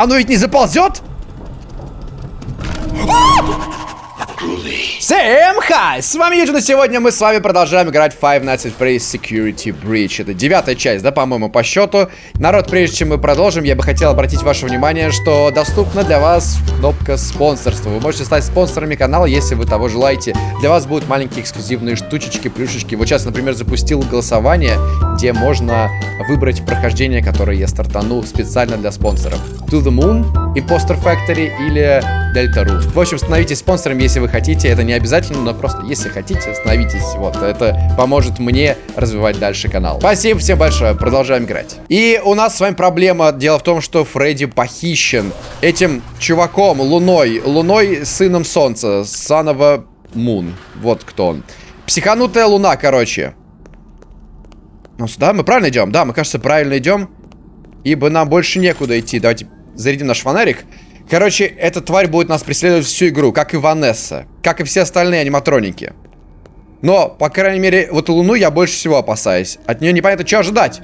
Оно ведь не заползет? Всем хай! С вами Юджин, и сегодня мы с вами продолжаем играть Five Nights at Freddy's Security Breach. Это девятая часть, да, по-моему, по счету. Народ, прежде чем мы продолжим, я бы хотел обратить ваше внимание, что доступна для вас кнопка спонсорства. Вы можете стать спонсорами канала, если вы того желаете. Для вас будут маленькие эксклюзивные штучечки, плюшечки. Вот сейчас, например, запустил голосование, где можно выбрать прохождение, которое я стартану специально для спонсоров. To the Moon, Imposter Factory или Deltarune. В общем, становитесь спонсором, если вы хотите. Это не обязательно, но просто если хотите, становитесь. Вот, это поможет мне развивать дальше канал. Спасибо всем большое, продолжаем играть. И у нас с вами проблема. Дело в том, что Фредди похищен этим чуваком, Луной. Луной, сыном Солнца. Санова Мун. Вот кто он. Психанутая Луна, короче. Ну, сюда мы правильно идем? Да, мы, кажется, правильно идем. Ибо нам больше некуда идти. Давайте зарядим наш фонарик. Короче, эта тварь будет нас преследовать всю игру, как и Ванесса. Как и все остальные аниматроники. Но, по крайней мере, вот Луну я больше всего опасаюсь. От нее непонятно, что ожидать.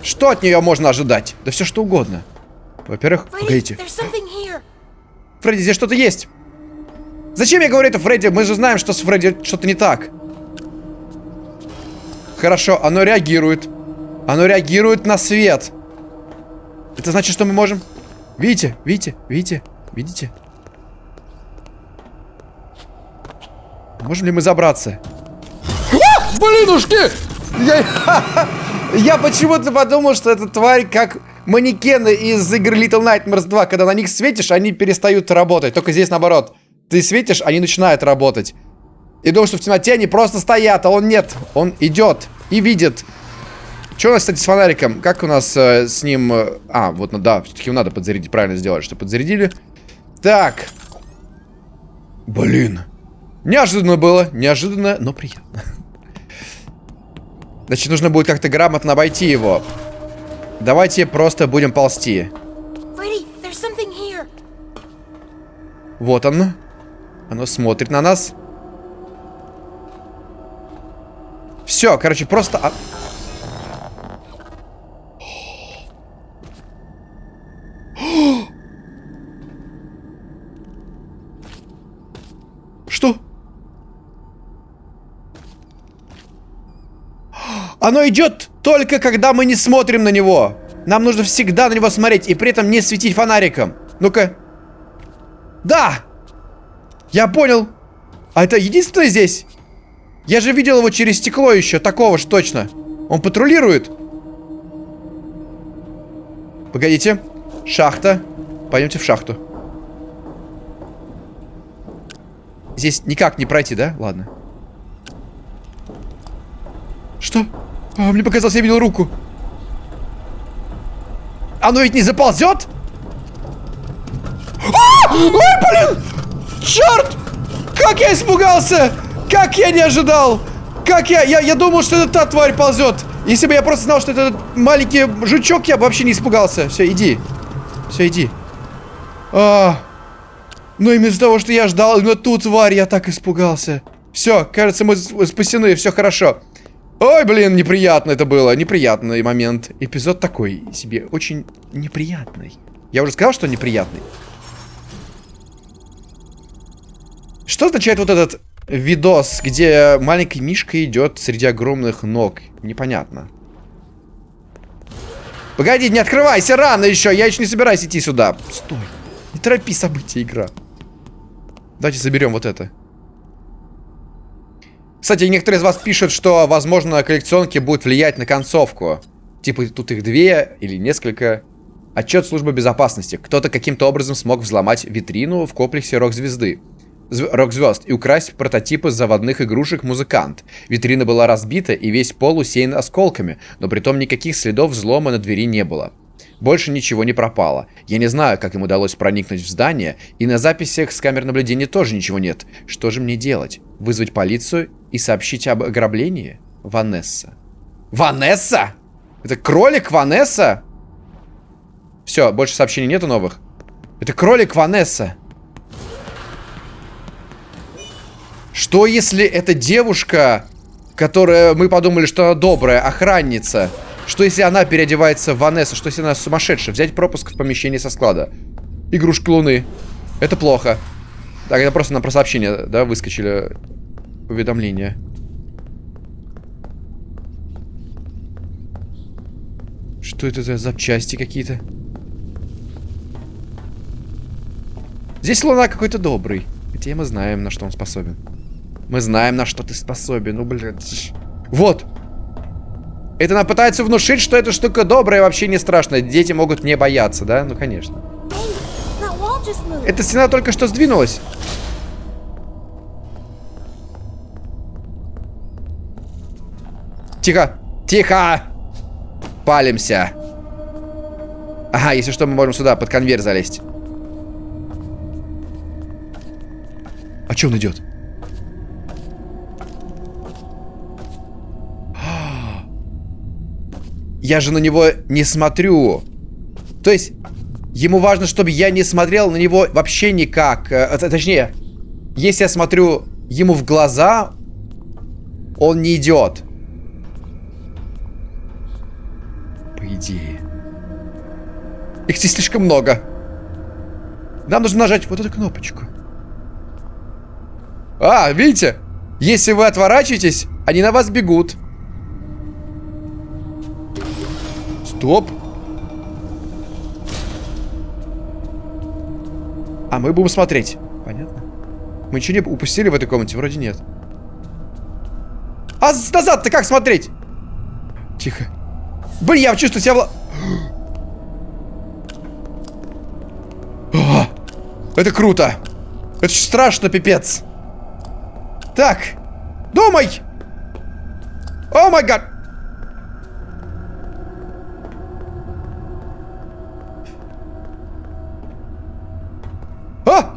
Что от нее можно ожидать? Да все что угодно. Во-первых, погодите. Фредди, здесь что-то есть. Зачем я говорю это Фредди? Мы же знаем, что с Фредди что-то не так. Хорошо, оно реагирует. Оно реагирует на свет. Это значит, что мы можем... Видите? Видите? Видите? Видите? Можем ли мы забраться? А! Блинушки! Я, я почему-то подумал, что эта тварь как манекены из игры Little Nightmares 2. Когда на них светишь, они перестают работать. Только здесь наоборот. Ты светишь, они начинают работать. И думал, что в темноте они просто стоят, а он нет. Он идет и видит. Что у нас, кстати, с фонариком? Как у нас э, с ним... Э, а, вот, ну да, все-таки надо подзарядить. Правильно сделать, что подзарядили. Так. Блин. Неожиданно было. Неожиданно, но приятно. Значит, нужно будет как-то грамотно обойти его. Давайте просто будем ползти. Вот оно. Оно смотрит на нас. Все, короче, просто... Оно идет только когда мы не смотрим на него. Нам нужно всегда на него смотреть и при этом не светить фонариком. Ну-ка. Да! Я понял. А это единственное здесь? Я же видел его через стекло еще, такого ж точно. Он патрулирует. Погодите. Шахта. Пойдемте в шахту. Здесь никак не пройти, да? Ладно. Что? А, мне показалось, я видел руку. Оно ведь не заползет? А! Ой, блин! Черт! Как я испугался! Как я не ожидал! Как я... Я, я думал, что это та тварь ползет. Если бы я просто знал, что это маленький жучок, я бы вообще не испугался. Все, иди. Все, иди. А, ну, именно из-за того, что я ждал, но тут тварь, я так испугался. Все, кажется, мы спасены, все хорошо. Ой, блин, неприятно это было. Неприятный момент. Эпизод такой себе, очень неприятный. Я уже сказал, что неприятный. Что означает вот этот видос, где маленький Мишка идет среди огромных ног? Непонятно. Погоди, не открывайся, рано еще. Я еще не собираюсь идти сюда. Стой. Не торопи события, игра. Давайте заберем вот это. Кстати, некоторые из вас пишут, что, возможно, коллекционки будут влиять на концовку. Типа, тут их две или несколько. Отчет службы безопасности. Кто-то каким-то образом смог взломать витрину в комплексе рок-звезды рок-звезд и украсть прототипы заводных игрушек «Музыкант». Витрина была разбита и весь пол усеян осколками, но при том никаких следов взлома на двери не было. Больше ничего не пропало. Я не знаю, как им удалось проникнуть в здание, и на записях с камер наблюдения тоже ничего нет. Что же мне делать? Вызвать полицию и сообщить об ограблении? Ванесса. Ванесса? Это кролик Ванесса? Все, больше сообщений нету новых. Это кролик Ванесса. Что если эта девушка, которая, мы подумали, что она добрая, охранница, Что если она переодевается в Ванессу? Что если она сумасшедшая? Взять пропуск в помещении со склада. Игрушки Луны. Это плохо. Так, это просто нам про сообщение, да, выскочили уведомления. Что это за запчасти какие-то? Здесь Луна какой-то добрый. Хотя мы знаем, на что он способен. Мы знаем, на что ты способен. Ну, блядь. Вот. Это она пытается внушить, что эта штука добрая и вообще не страшная. Дети могут не бояться, да? Ну, конечно. Эта стена только что сдвинулась. Тихо! Тихо! Палимся. Ага, если что, мы можем сюда, под конвейер залезть. А что он идет? Я же на него не смотрю. То есть, ему важно, чтобы я не смотрел на него вообще никак. Э, точнее, если я смотрю ему в глаза, он не идет. По идее. Их здесь слишком много. Нам нужно нажать вот эту кнопочку. А, видите? Если вы отворачиваетесь, они на вас бегут. Стоп. А мы будем смотреть. Понятно. Мы ничего не упустили в этой комнате? Вроде нет. А назад-то как смотреть? Тихо. Блин, я чувствую себя... Это круто. Это страшно, пипец. Так. Думай! О май гад! А!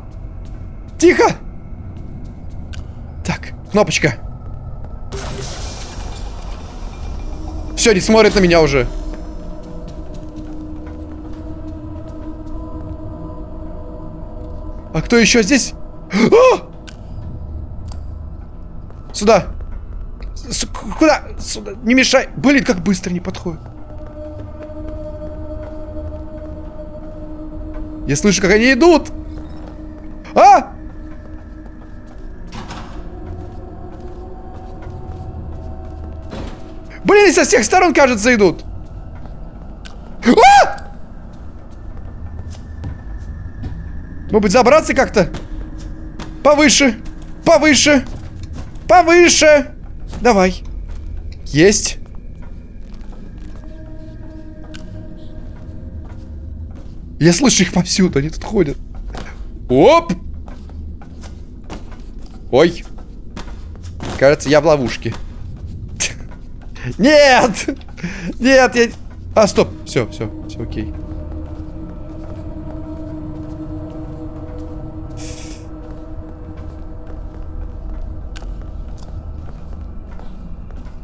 Тихо! Так, кнопочка. Все, не смотрит на меня уже. А кто еще здесь? А! Сюда. С куда? Сюда. Не мешай. Блин, как быстро не подходит. Я слышу, как они идут. Со всех сторон, кажется, идут. А! Может быть, забраться как-то? Повыше. Повыше. Повыше! Давай. Есть. Я слышу их повсюду, они тут ходят. Оп! Ой. Кажется, я в ловушке. Нет! Нет, я... А, стоп. Все, все, все окей.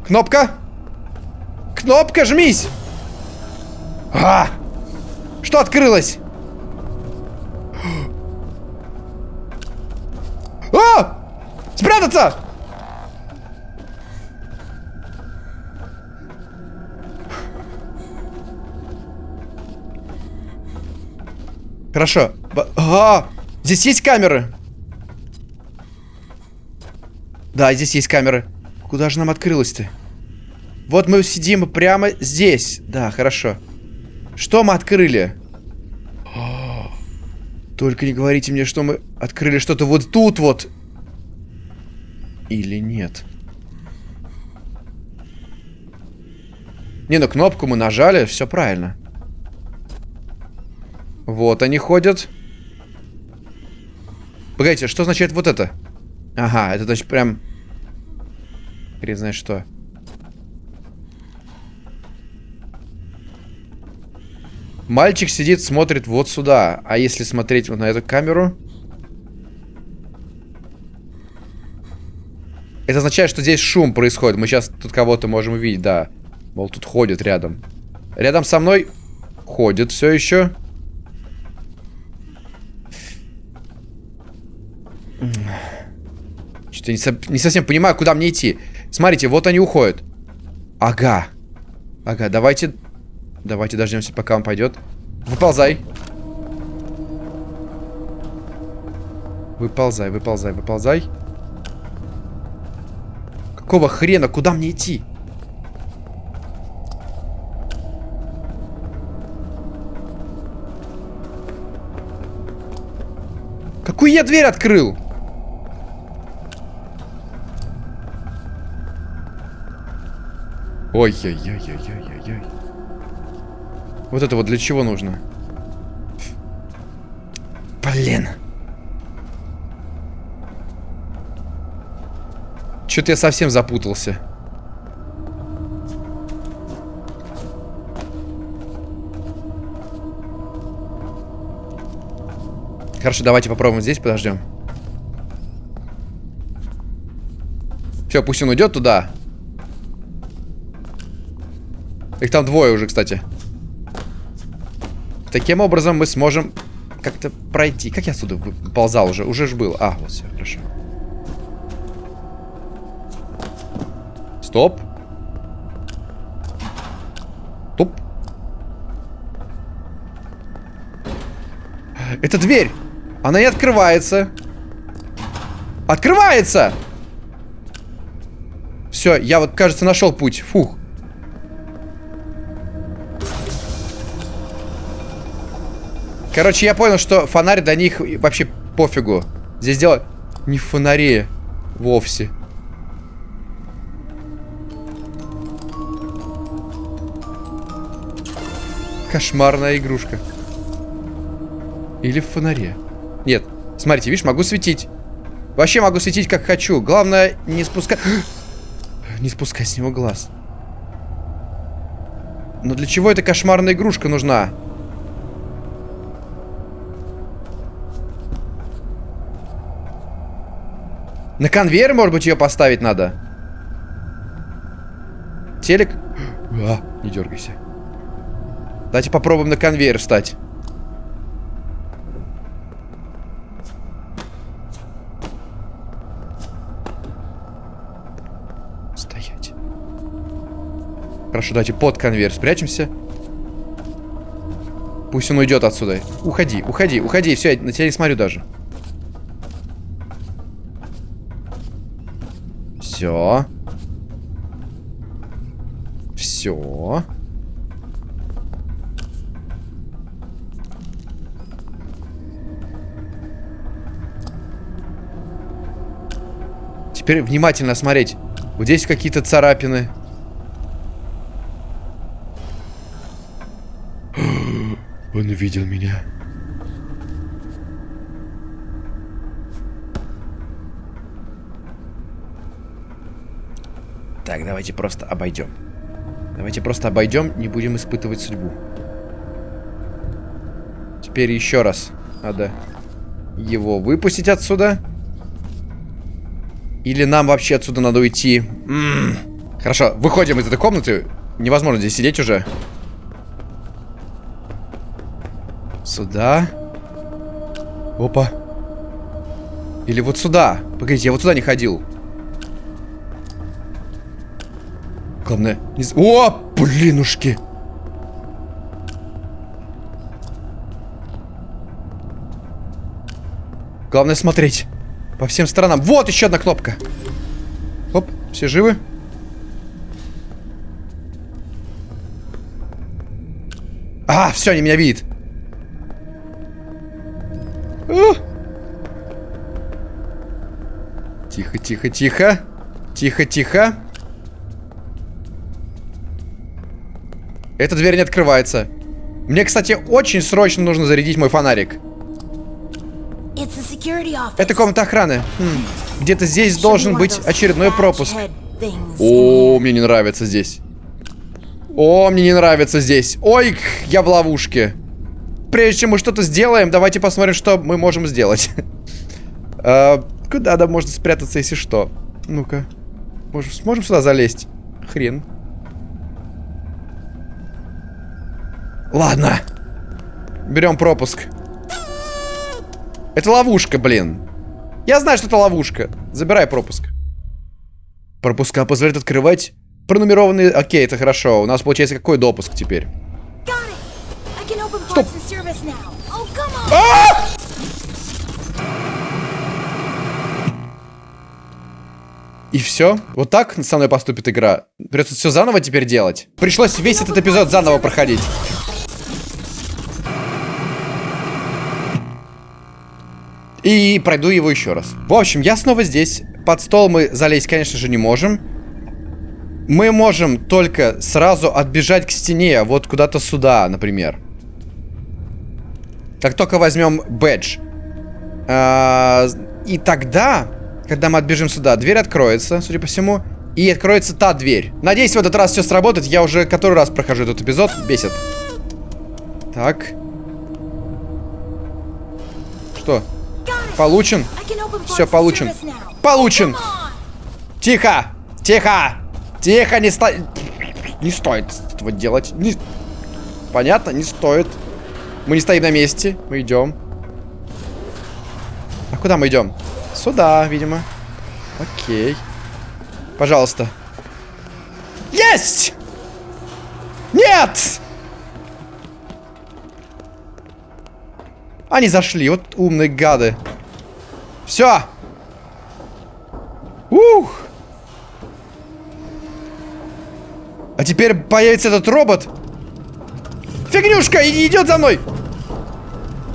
Кнопка! Кнопка, жмись! А! Что открылось? А! Спрятаться! Хорошо. А, здесь есть камеры? Да, здесь есть камеры. Куда же нам открылось-то? Вот мы сидим прямо здесь. Да, хорошо. Что мы открыли? Только не говорите мне, что мы открыли что-то вот тут вот. Или нет? Не, ну кнопку мы нажали, все правильно. Вот они ходят. Погодите, что означает вот это? Ага, это значит прям... Хрен знает что. Мальчик сидит, смотрит вот сюда. А если смотреть вот на эту камеру... Это означает, что здесь шум происходит. Мы сейчас тут кого-то можем увидеть, да. Мол, тут ходит рядом. Рядом со мной ходит все еще. Что-то не, со не совсем понимаю, куда мне идти. Смотрите, вот они уходят. Ага. Ага, давайте... Давайте дождемся, пока он пойдет. Выползай. Выползай, выползай, выползай. Какого хрена? Куда мне идти? Какую я дверь открыл? Ой-ой-ой-ой-ой-ой. Вот это вот для чего нужно? Блин. Что-то я совсем запутался. Хорошо, давайте попробуем здесь, подождем. Все, пусть он уйдет туда. Их там двое уже, кстати. Таким образом мы сможем как-то пройти. Как я отсюда ползал уже? Уже ж был. А, вот все, хорошо. Стоп. Стоп. Это дверь. Она не открывается. Открывается! Все, я вот, кажется, нашел путь. Фух. Короче, я понял, что фонарь до них вообще пофигу. Здесь дело не в фонаре вовсе. Кошмарная игрушка. Или в фонаре. Нет. Смотрите, видишь, могу светить. Вообще могу светить как хочу. Главное, не спускать... не спускать с него глаз. Но для чего эта кошмарная игрушка нужна? На конвейер, может быть, ее поставить надо? Телек? А, не дергайся. Давайте попробуем на конвейер встать. Стоять. Хорошо, давайте под конвейер спрячемся. Пусть он уйдет отсюда. Уходи, уходи, уходи. Все, я на тебя не смотрю даже. Все. Все. Теперь внимательно смотреть. Вот здесь какие-то царапины. Он увидел меня. Так, давайте просто обойдем. Давайте просто обойдем, не будем испытывать судьбу. Теперь еще раз надо его выпустить отсюда. Или нам вообще отсюда надо уйти? М -м -м. Хорошо, выходим из этой комнаты. Невозможно здесь сидеть уже. Сюда. Опа. Или вот сюда. Погодите, я вот сюда не ходил. Главное, не... О, блинушки! Главное смотреть по всем сторонам. Вот еще одна кнопка. Оп, все живы? А, все, они меня видят. Тихо, тихо, тихо. Тихо, тихо. Эта дверь не открывается. Мне, кстати, очень срочно нужно зарядить мой фонарик. Это комната охраны. Хм. Где-то здесь должен быть очередной пропуск. О, мне не нравится здесь. О, мне не нравится здесь. Ой, я в ловушке. Прежде чем мы что-то сделаем, давайте посмотрим, что мы можем сделать. А, куда да можно спрятаться, если что? Ну-ка. Сможем сюда залезть? Хрен. Ладно. Берем пропуск. Это ловушка, блин. Я знаю, что это ловушка. Забирай пропуск. Пропуска позволяют открывать пронумерованные... Окей, это хорошо. У нас получается какой допуск теперь? Стоп. А! И все? Вот так со мной поступит игра? Придется все заново теперь делать? Пришлось весь этот эпизод заново проходить. И пройду его еще раз. В общем, я снова здесь. Под стол мы залезть, конечно же, не можем. Мы можем только сразу отбежать к стене, вот куда-то сюда, например. Как только возьмем бэдж. А, И тогда, когда мы отбежим сюда, дверь откроется, судя по всему. И откроется та дверь. Надеюсь, в этот раз все сработает. Я уже который раз прохожу этот эпизод. Бесит. Так. Что? Получен? And получен. Получен! Тихо! Тихо! Тихо, не сто... Не стоит этого делать. Не... Понятно? Не стоит. Мы не стоим на месте. Мы идем. А куда мы идем? Сюда, видимо. Окей. Пожалуйста. Есть! Нет! Они зашли, вот умные гады. Все. Ух! А теперь появится этот робот. Фигнюшка, идет за мной.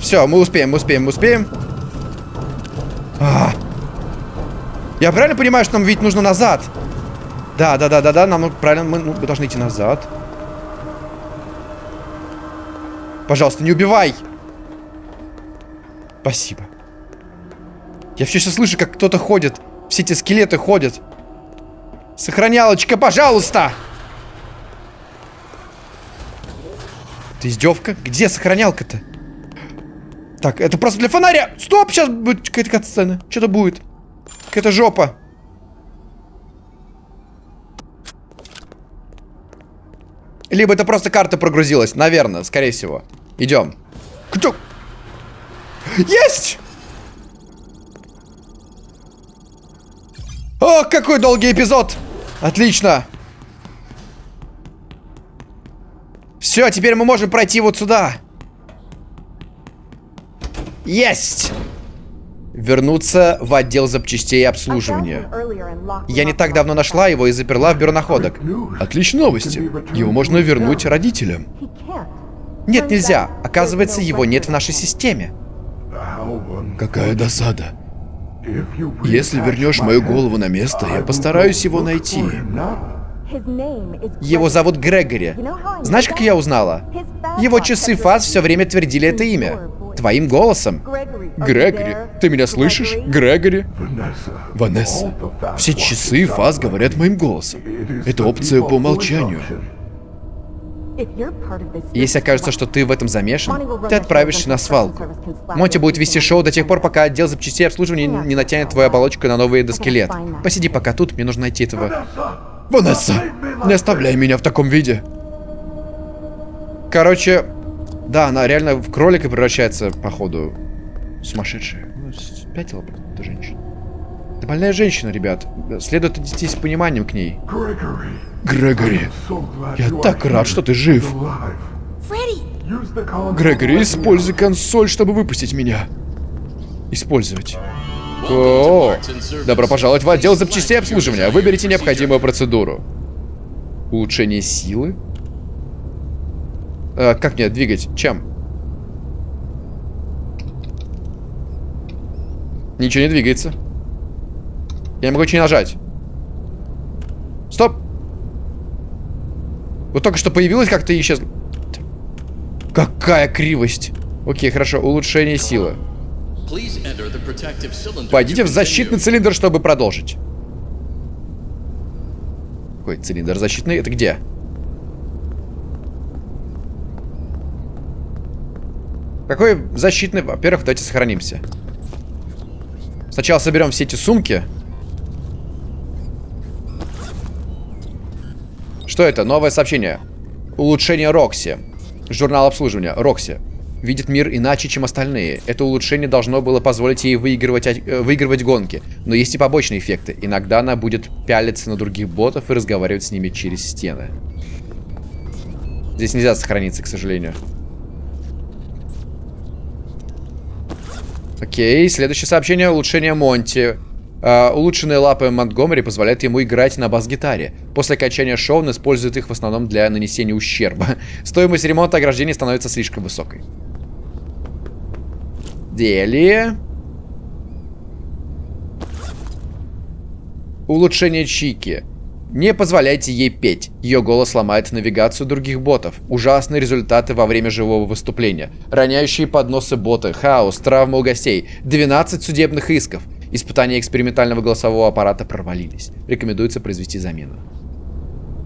Все, мы успеем, мы успеем, мы успеем. А. Я правильно понимаю, что нам ведь нужно назад? Да, да, да, да, да, нам правильно, мы, ну, мы должны идти назад. Пожалуйста, не убивай. Спасибо. Я все еще слышу, как кто-то ходит. Все эти скелеты ходят. Сохранялочка, пожалуйста! Это издевка? Где сохранялка-то? Так, это просто для фонаря! Стоп, сейчас будет какая-то катсцена. Что-то будет. Какая-то жопа. Либо это просто карта прогрузилась. Наверное, скорее всего. Идем. Кто? Есть! О, какой долгий эпизод! Отлично! Все, теперь мы можем пройти вот сюда. Есть! Вернуться в отдел запчастей и обслуживания. Я не так давно нашла его и заперла в бюро находок. Отличные новости. Его можно вернуть родителям. Нет, нельзя. Оказывается, его нет в нашей системе. Какая досада. Если вернешь мою голову на место, я постараюсь его найти. Его зовут Грегори. Знаешь, как я узнала? Его часы фаз все время твердили это имя. Твоим голосом. Грегори, ты меня слышишь? Грегори? Ванесса, все часы фаз говорят моим голосом. Это опция по умолчанию. Если окажется, что ты в этом замешан, ты отправишься на свалку. Монти будет вести шоу до тех пор, пока отдел запчастей обслуживания не натянет твою оболочку на новый эндоскелет. Посиди пока тут, мне нужно найти этого. Ванесса, не оставляй меня в таком виде. Короче, да, она реально в кролика превращается, походу. Сумасшедшая. Ну, Спятила просто эта женщина. Это больная женщина, ребят. Следует отнестись с пониманием к ней. Грегори, я так рад, что ты жив. Грегори, используй консоль, чтобы выпустить меня. Использовать. О, добро пожаловать в отдел запчастей обслуживания. Выберите необходимую процедуру. Улучшение силы. А, как мне двигать? Чем? Ничего не двигается. Я не могу ничего не нажать. Стоп! Вот только что появилась как-то и исчезла. Какая кривость. Окей, хорошо. Улучшение силы. Пойдите в защитный цилиндр, чтобы продолжить. Какой цилиндр защитный? Это где? Какой защитный? Во-первых, давайте сохранимся. Сначала соберем все эти сумки. Что это? Новое сообщение. Улучшение Рокси. Журнал обслуживания. Рокси. видит мир иначе, чем остальные. Это улучшение должно было позволить ей выигрывать, э, выигрывать гонки. Но есть и побочные эффекты. Иногда она будет пялиться на других ботов и разговаривать с ними через стены. Здесь нельзя сохраниться, к сожалению. Окей, следующее сообщение. Улучшение Монти. Uh, улучшенные лапы Монтгомери позволяют ему играть на бас-гитаре. После окончания шоу он использует их в основном для нанесения ущерба. Стоимость ремонта ограждений становится слишком высокой. Дели. Улучшение Чики. Не позволяйте ей петь. Ее голос ломает навигацию других ботов. Ужасные результаты во время живого выступления. Роняющие подносы боты, хаос, травмы у гостей, 12 судебных исков. Испытания экспериментального голосового аппарата провалились. Рекомендуется произвести замену.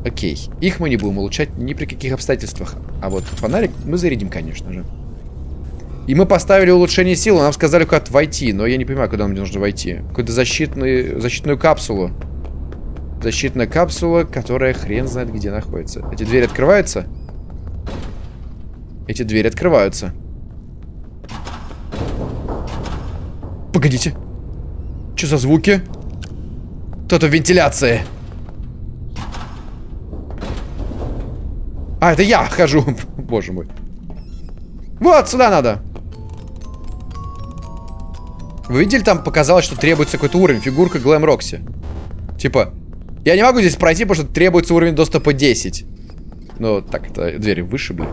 Окей. Их мы не будем улучшать ни при каких обстоятельствах. А вот фонарик мы зарядим, конечно же. И мы поставили улучшение силы. Нам сказали, куда войти. Но я не понимаю, куда нам нужно войти. Какую-то защитную, защитную капсулу. Защитная капсула, которая хрен знает где находится. Эти двери открываются? Эти двери открываются. Погодите. Что за звуки? Кто-то в вентиляции. А, это я хожу. Боже мой. Вот, сюда надо. Вы видели, там показалось, что требуется какой-то уровень. Фигурка Глэм Рокси. Типа, я не могу здесь пройти, потому что требуется уровень доступа 10. Ну, так, это двери вышибли.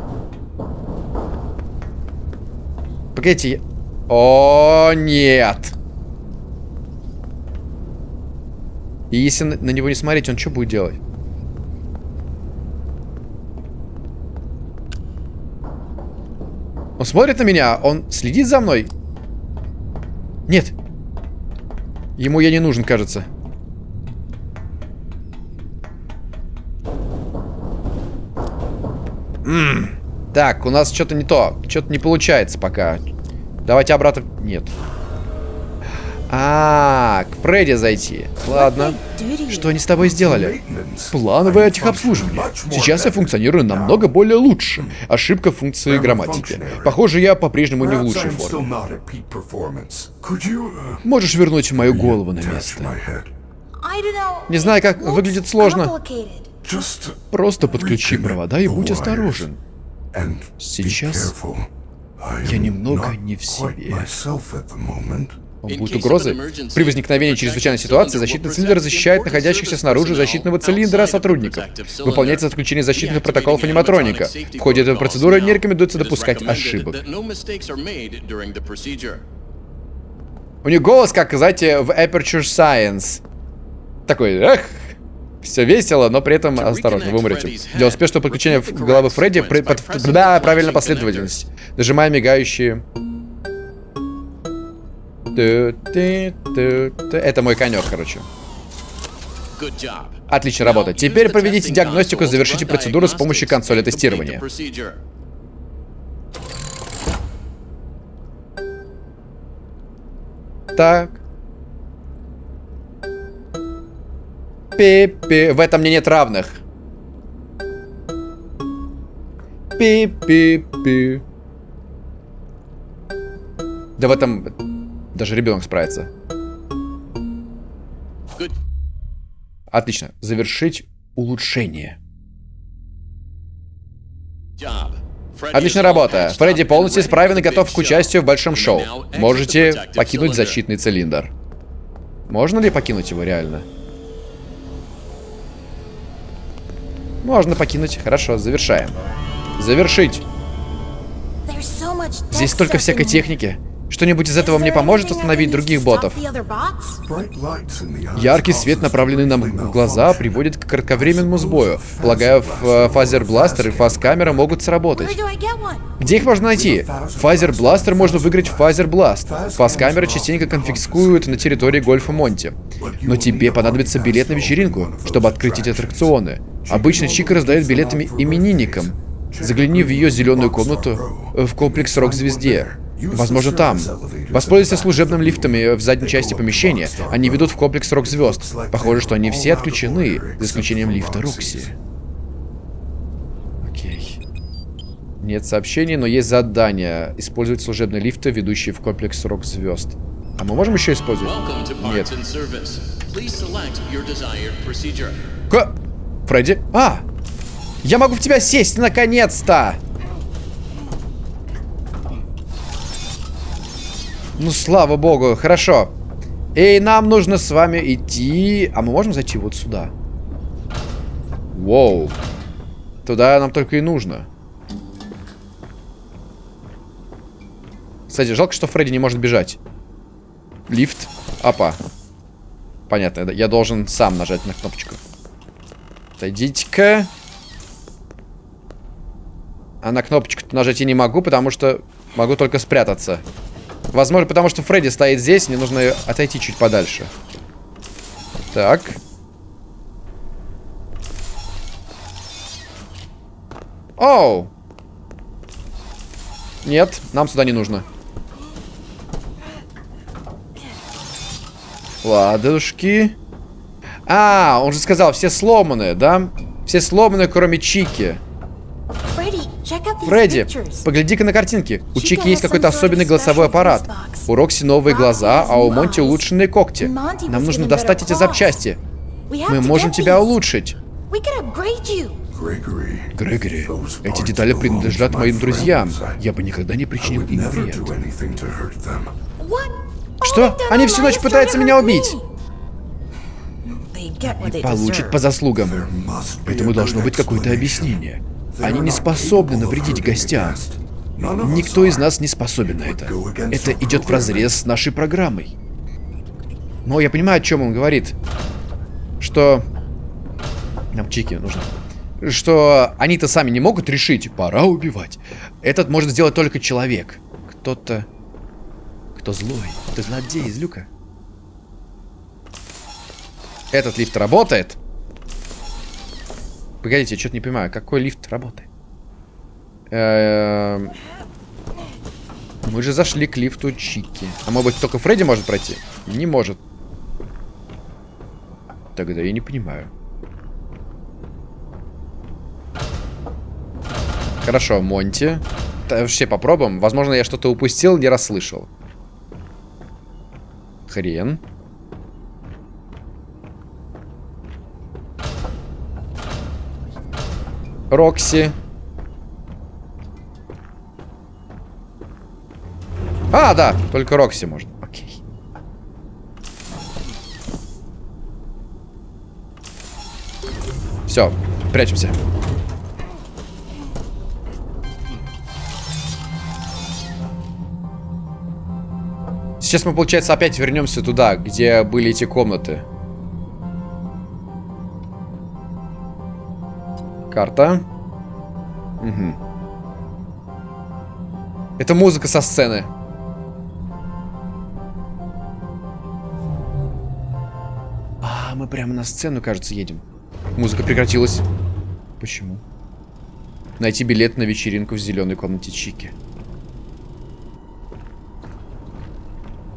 Погодите. О, нет. И если на, него не смотреть, он что будет делать? Он смотрит на меня, он следит за мной. Нет. Ему я не нужен, кажется. М -м. Так, у нас что-то не то. Что-то не получается пока. Давайте обратно... Нет. А, к Фредди зайти. Ладно. Что они с тобой сделали? Плановое техобслуживание. Сейчас я функционирую намного более лучше. Ошибка функции грамматики. Похоже, я по-прежнему не в лучшей форме. Можешь вернуть мою голову на место? Не знаю, как выглядит сложно. Просто подключи провода и будь осторожен. Сейчас я немного не в себе. Будут угрозы. При возникновении чрезвычайной ситуации защитный цилиндр защищает находящихся снаружи защитного цилиндра сотрудников. Выполняется отключение защитных протоколов аниматроника. В ходе этой процедуры не рекомендуется допускать ошибок. У них голос, как, знаете, в Aperture Science. Такой, эх, все весело, но при этом осторожно, вы умрете. Для успешного подключения головы Фредди, при, под, да, правильно последовательность. Нажимаем мигающие это мой конек, короче. Отлично работа. Теперь проведите диагностику и завершите процедуру с помощью консоли тестирования. Так. Пи-пи. В этом мне нет равных. Пи-пи-пи. Да в этом даже ребенок справится. Отлично. Завершить улучшение. Отличная работа. Фредди полностью исправен и готов к участию в большом шоу. Можете покинуть защитный цилиндр. Можно ли покинуть его реально? Можно покинуть. Хорошо, завершаем. Завершить. Здесь столько всякой техники. Что-нибудь из этого мне поможет остановить других ботов? Яркий свет, направленный нам в глаза, приводит к кратковременному сбою. Полагаю, Fazer Blaster и Faz-камера могут сработать. Где их можно найти? Fazer Blaster можно выиграть в Fazer Blast. Faz-камера частенько конфискуют на территории Гольфа Монти. Но тебе понадобится билет на вечеринку, чтобы открыть эти аттракционы. Обычно Чика раздает билеты именинникам. Загляни в ее зеленую комнату в комплексе Рок-звезд. Возможно, там. Воспользуйся служебным лифтами в задней части помещения. Они ведут в комплекс рок-звезд. Похоже, что они все отключены, за исключением лифта Рокси. Окей. Нет сообщений, но есть задание. Использовать служебные лифты, ведущие в комплекс Рок Звезд. А мы можем еще использовать? Нет. Ка... Фредди? А! Я могу в тебя сесть, наконец-то! Ну, слава богу, хорошо. И нам нужно с вами идти... А мы можем зайти вот сюда? Воу. Туда нам только и нужно. Кстати, жалко, что Фредди не может бежать. Лифт. Апа. Понятно, я должен сам нажать на кнопочку. Отойдите-ка. А на кнопочку нажать я не могу, потому что могу только спрятаться. Возможно, потому что Фредди стоит здесь, мне нужно отойти чуть подальше. Так. Оу! Нет, нам сюда не нужно. Ладушки. А, он же сказал, все сломанные, да? Все сломанные, кроме Чики. Фредди, погляди-ка на картинки. У Чики есть какой-то особенный голосовой аппарат. У Рокси новые глаза, а у Монти улучшенные когти. Нам нужно достать эти запчасти. Мы можем тебя улучшить. Грегори, эти детали принадлежат моим друзьям. Я бы никогда не причинил им вред. Что? Они всю ночь пытаются меня убить. they Получат по заслугам. Этому должно быть какое-то объяснение. Они не способны навредить гостям. Никто из нас не способен на это. Это идет вразрез с нашей программой. Но я понимаю, о чем он говорит. Что... Нам чики нужно. Что они-то сами не могут решить, пора убивать. Этот может сделать только человек. Кто-то... Кто злой. Кто злодей из люка. Этот лифт работает? Погодите, я что-то не понимаю. Какой лифт работает? Эм, Мы же зашли к лифту Чики. А может быть только Фредди может пройти? Не может. Тогда я не понимаю. Хорошо, Монти. Вообще попробуем. Возможно, я что-то упустил, не расслышал. Хрен. Рокси. А, да, только Рокси может. Окей. Все, прячемся. Сейчас мы, получается, опять вернемся туда, где были эти комнаты. Карта. Угу. Это музыка со сцены. А, мы прямо на сцену, кажется, едем. Музыка прекратилась. Почему? Найти билет на вечеринку в зеленой комнате Чики.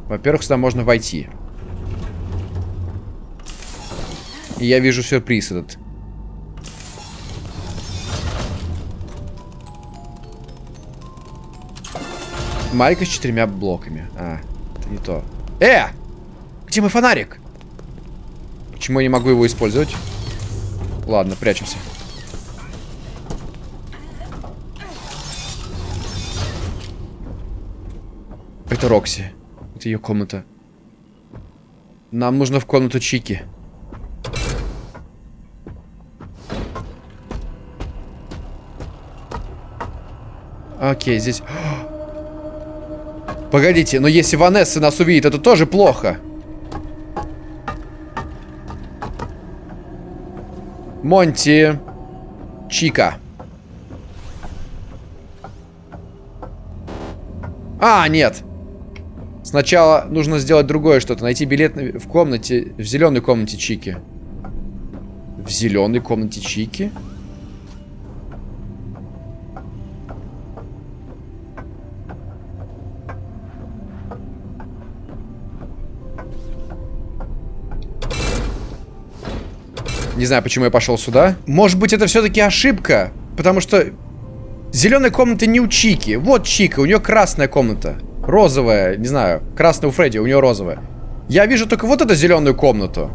Во-первых, сюда можно войти. И я вижу сюрприз этот. Майка с четырьмя блоками. А, это не то. Э! Где мой фонарик? Почему я не могу его использовать? Ладно, прячемся. Это Рокси. Это ее комната. Нам нужно в комнату Чики. Окей, здесь... Погодите, но если Ванесса нас увидит, это тоже плохо. Монти. Чика. А, нет. Сначала нужно сделать другое что-то. Найти билет в комнате, в зеленой комнате Чики. В зеленой комнате Чики? Не знаю, почему я пошел сюда. Может быть, это все-таки ошибка? Потому что Зеленой комнаты не у Чики. Вот Чика, у нее красная комната. Розовая, не знаю. Красная у Фредди, у нее розовая. Я вижу только вот эту зеленую комнату.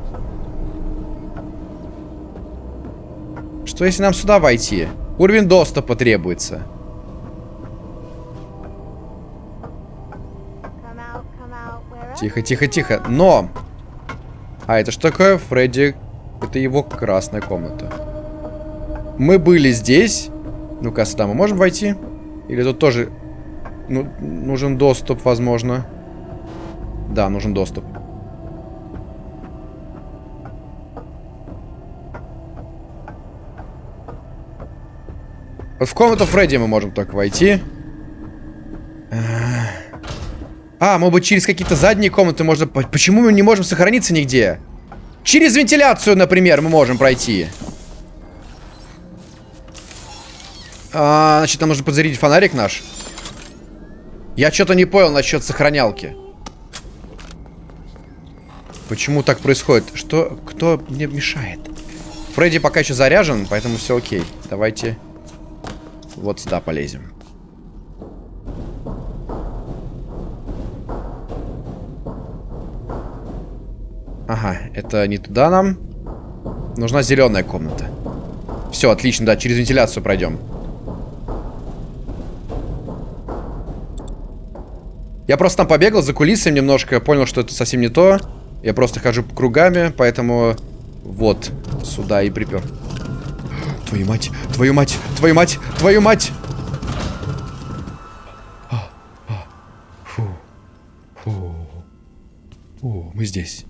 Что если нам сюда войти? Уровень доступа требуется. Тихо, тихо, тихо. Но! А это что такое? Фредди... Это его красная комната. Мы были здесь. Ну-ка, сюда мы можем войти? Или тут тоже... Ну, нужен доступ, возможно. Да, нужен доступ. В комнату Фредди мы можем только войти. А, может быть, через какие-то задние комнаты можно... по- Почему мы не можем сохраниться нигде? Через вентиляцию, например, мы можем пройти. А, значит, нам нужно подзарядить фонарик наш. Я что-то не понял насчет сохранялки. Почему так происходит? Что... Кто мне мешает? Фредди пока еще заряжен, поэтому все окей. Давайте вот сюда полезем. Ага, это не туда нам. Нужна зеленая комната. Все, отлично, да, через вентиляцию пройдем. Я просто там побегал за кулисами немножко, понял, что это совсем не то. Я просто хожу кругами, поэтому вот сюда и припер. Твою мать, твою мать, твою мать, твою мать! А, а, Фу. Фу. О, мы здесь.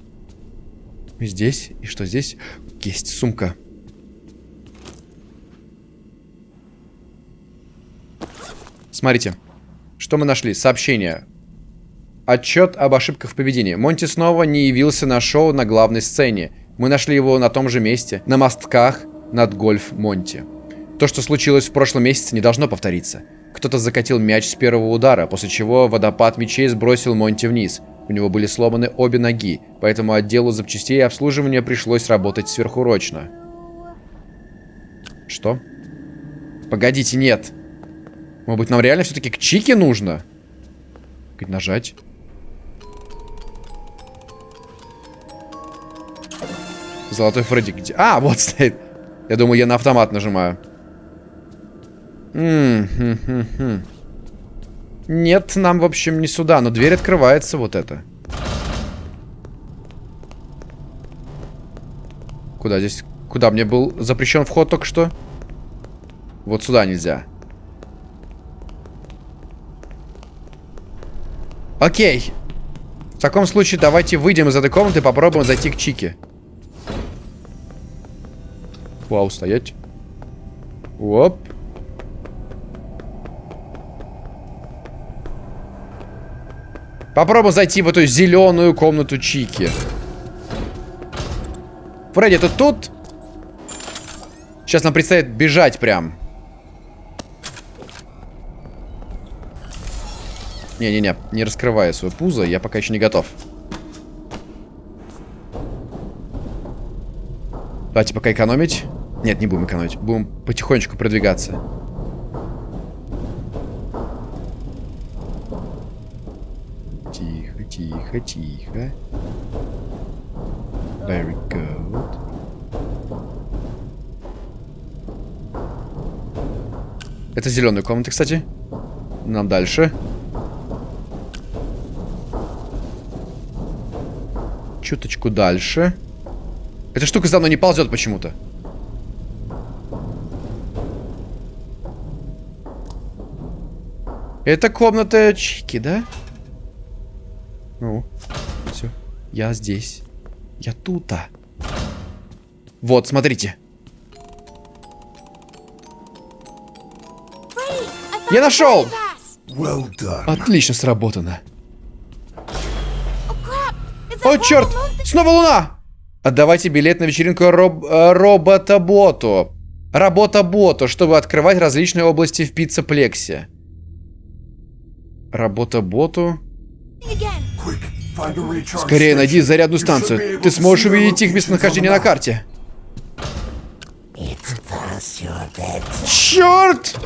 Здесь. И что здесь? Есть сумка. Смотрите. Что мы нашли? Сообщение. Отчет об ошибках в поведении. Монти снова не явился на шоу на главной сцене. Мы нашли его на том же месте, на мостках над гольф Монти. То, что случилось в прошлом месяце, не должно повториться. Кто-то закатил мяч с первого удара, после чего водопад мячей сбросил Монти вниз. У него были сломаны обе ноги, поэтому отделу запчастей и обслуживания пришлось работать сверхурочно. Что? Погодите, нет. Может быть, нам реально все-таки к Чике нужно? Как нажать? Золотой Фредди где? А, вот стоит. Я думаю, я на автомат нажимаю. М, хм, хм, хм. Нет, нам, в общем, не сюда, но дверь открывается вот это. Куда здесь? Куда мне был запрещен вход только что? Вот сюда нельзя. Окей. В таком случае давайте выйдем из этой комнаты и попробуем зайти к Чике. Вау, стоять. Оп. Попробуем зайти в эту зеленую комнату Чики. Фредди, ты тут? Сейчас нам предстоит бежать прям. Не-не-не, не раскрывая свое пузо, я пока еще не готов. Давайте пока экономить. Нет, не будем экономить. Будем потихонечку продвигаться. Тихо, тихо. Very good. Это зеленая комната, кстати. Нам дальше. Чуточку дальше. Эта штука за мной не ползет почему-то. Это комната Чики, да? Ну, Я здесь. Я тута. Вот, смотрите. Я нашел! Well. Отлично сработано. Oh О, черт! Снова луна! Отдавайте билет на вечеринку роб э, робота-боту. Работа-боту, чтобы открывать различные области в пиццеплексе. Работа-боту? Скорее найди зарядную станцию. Ты сможешь увидеть их местонахождение на карте. Черт!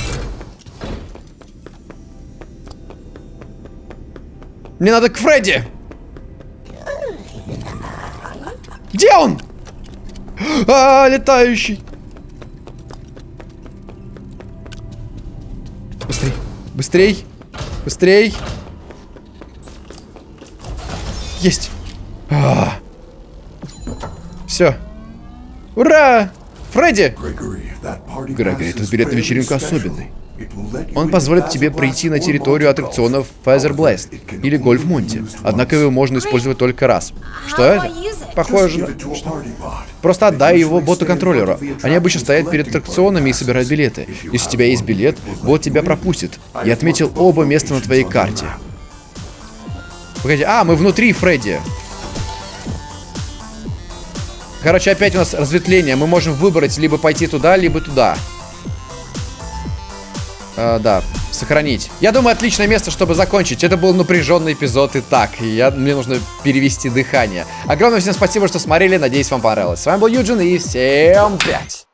Мне надо к Фредди! Где он? А, летающий! Быстрей! Быстрей! Быстрей! Есть. Все. Ура! Фредди! Грегори, этот билет на вечеринку особенный. Он позволит тебе пройти на территорию аттракционов Feather Blast или Гольф used Однако его можно использовать только раз. Что это? Похоже на... Просто отдай его боту-контроллеру. Они обычно стоят перед аттракционами и собирают билеты. Если у тебя есть билет, бот тебя пропустит. Я отметил оба места на твоей карте. Погоди, а, мы внутри Фредди. Короче, опять у нас разветвление. Мы можем выбрать либо пойти туда, либо туда. А, да, сохранить. Я думаю, отличное место, чтобы закончить. Это был напряженный эпизод и так. Я, мне нужно перевести дыхание. Огромное всем спасибо, что смотрели. Надеюсь, вам понравилось. С вами был Юджин и всем пять.